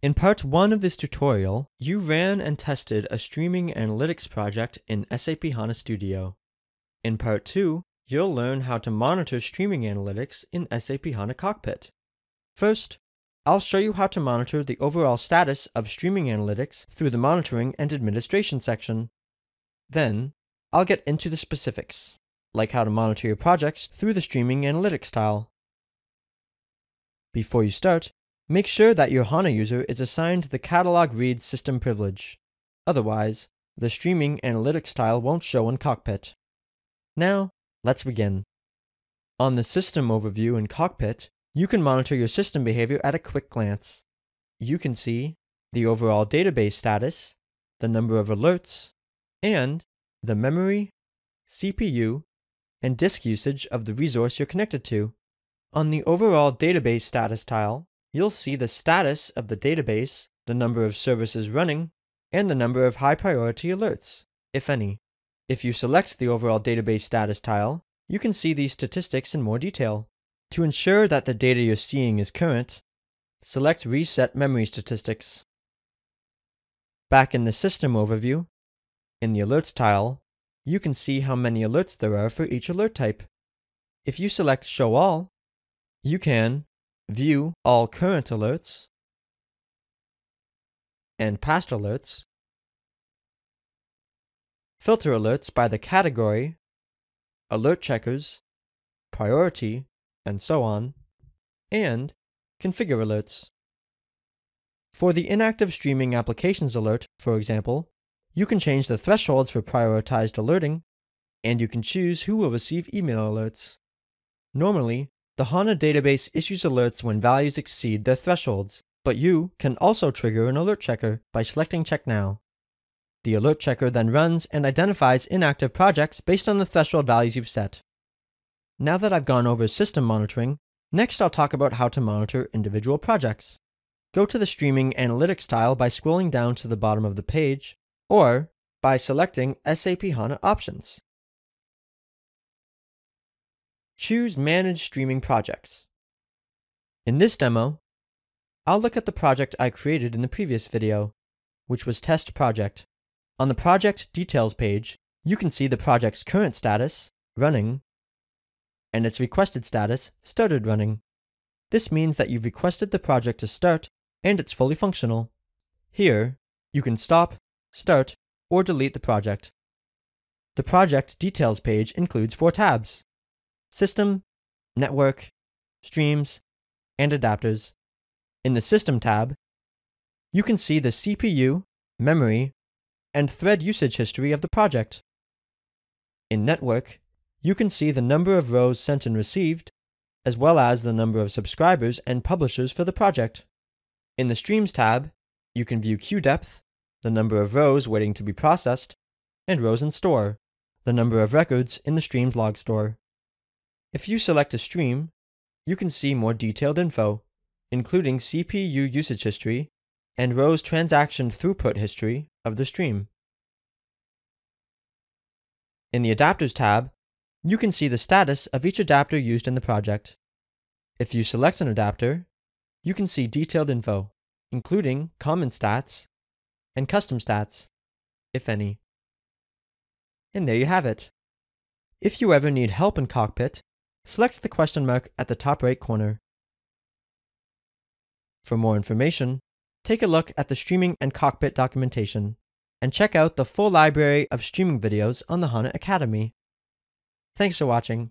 In part 1 of this tutorial, you ran and tested a streaming analytics project in SAP HANA Studio. In part 2, you'll learn how to monitor streaming analytics in SAP HANA Cockpit. First, I'll show you how to monitor the overall status of streaming analytics through the Monitoring and Administration section. Then, I'll get into the specifics, like how to monitor your projects through the Streaming Analytics tile. Before you start, Make sure that your HANA user is assigned the catalog read system privilege. Otherwise, the streaming analytics tile won't show in Cockpit. Now, let's begin. On the system overview in Cockpit, you can monitor your system behavior at a quick glance. You can see the overall database status, the number of alerts, and the memory, CPU, and disk usage of the resource you're connected to. On the overall database status tile, you'll see the status of the database, the number of services running, and the number of high priority alerts, if any. If you select the overall database status tile, you can see these statistics in more detail. To ensure that the data you're seeing is current, select Reset Memory Statistics. Back in the System overview, in the Alerts tile, you can see how many alerts there are for each alert type. If you select Show All, you can view all current alerts and past alerts, filter alerts by the category, alert checkers, priority, and so on, and configure alerts. For the inactive streaming applications alert, for example, you can change the thresholds for prioritized alerting, and you can choose who will receive email alerts. Normally, the HANA database issues alerts when values exceed their thresholds, but you can also trigger an alert checker by selecting Check Now. The alert checker then runs and identifies inactive projects based on the threshold values you've set. Now that I've gone over system monitoring, next I'll talk about how to monitor individual projects. Go to the Streaming Analytics tile by scrolling down to the bottom of the page, or by selecting SAP HANA Options. Choose Manage Streaming Projects. In this demo, I'll look at the project I created in the previous video, which was Test Project. On the Project Details page, you can see the project's current status, running, and its requested status, started running. This means that you've requested the project to start and it's fully functional. Here, you can stop, start, or delete the project. The Project Details page includes four tabs. System, Network, Streams, and Adapters. In the System tab, you can see the CPU, memory, and thread usage history of the project. In Network, you can see the number of rows sent and received, as well as the number of subscribers and publishers for the project. In the Streams tab, you can view queue depth, the number of rows waiting to be processed, and rows in store, the number of records in the Streams log store. If you select a stream, you can see more detailed info, including CPU usage history and rows transaction throughput history of the stream. In the Adapters tab, you can see the status of each adapter used in the project. If you select an adapter, you can see detailed info, including common stats and custom stats, if any. And there you have it. If you ever need help in Cockpit, select the question mark at the top right corner. For more information, take a look at the Streaming and Cockpit documentation, and check out the full library of streaming videos on the HANA Academy. Thanks for watching.